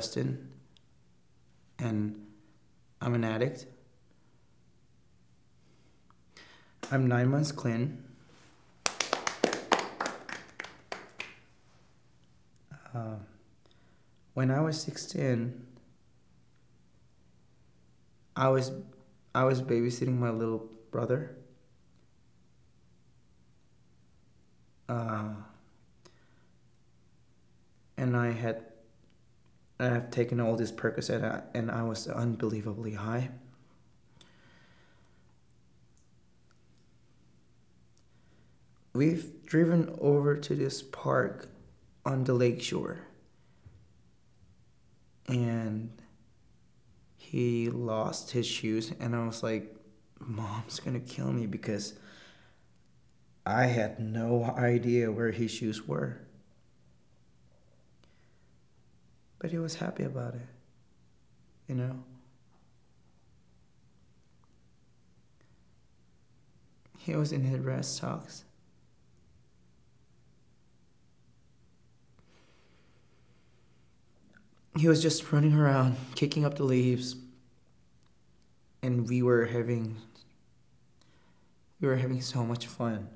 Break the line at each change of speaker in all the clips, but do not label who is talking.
Justin, and I'm an addict. I'm nine months clean. Uh, when I was 16, I was I was babysitting my little brother. Uh, and I had I have taken all this Percocet and I was unbelievably high. We've driven over to this park on the lakeshore. And he lost his shoes and I was like, Mom's gonna kill me because I had no idea where his shoes were. But he was happy about it, you know? He was in his rest socks. He was just running around, kicking up the leaves, and we were having we were having so much fun.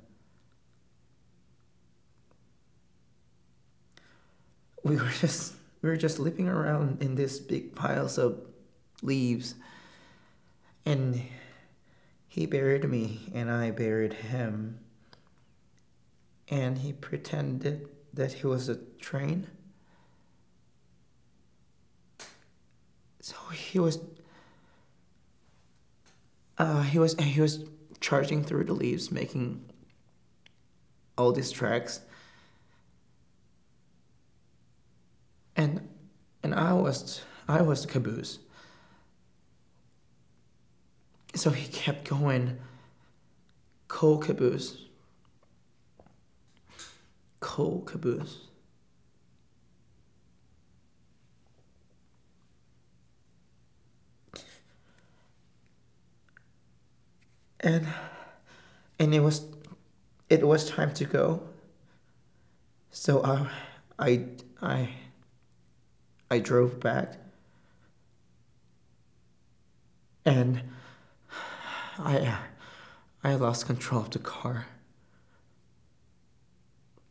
We were just we were just leaping around in these big piles of leaves. And he buried me and I buried him. And he pretended that he was a train. So he was uh, he was he was charging through the leaves making all these tracks and and I was I was the caboose. So he kept going. Coal caboose. Coal caboose. And and it was it was time to go. So uh, I I I I drove back. And I I lost control of the car.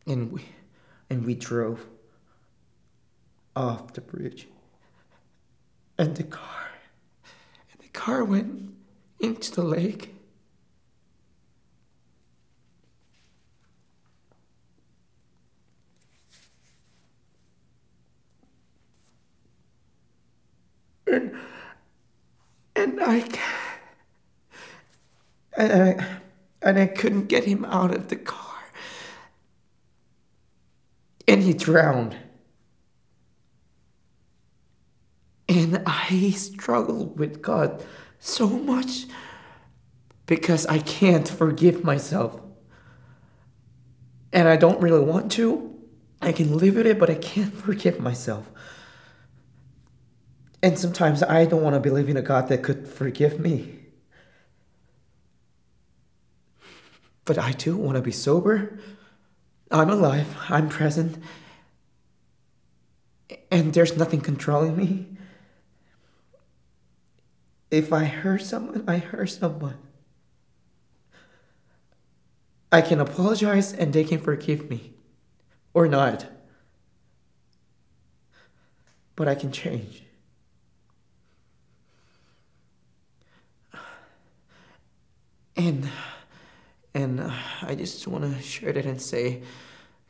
And we and we drove off the bridge. And the car and the car went into the lake and and I and I and I couldn't get him out of the car, and he drowned. And I struggle with God so much because I can't forgive myself. And I don't really want to. I can live with it, but I can't forgive myself. And sometimes I don't want to believe in a God that could forgive me. But I do want to be sober. I'm alive. I'm present. And there's nothing controlling me. If I hurt someone, I hurt someone. I can apologize and they can forgive me. Or not. But I can change. And and uh, I just want to share that and say,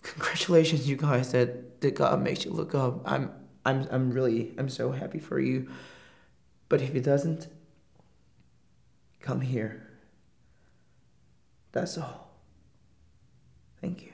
congratulations, you guys, that that God makes you look up. I'm I'm I'm really I'm so happy for you. But if He doesn't, come here. That's all. Thank you.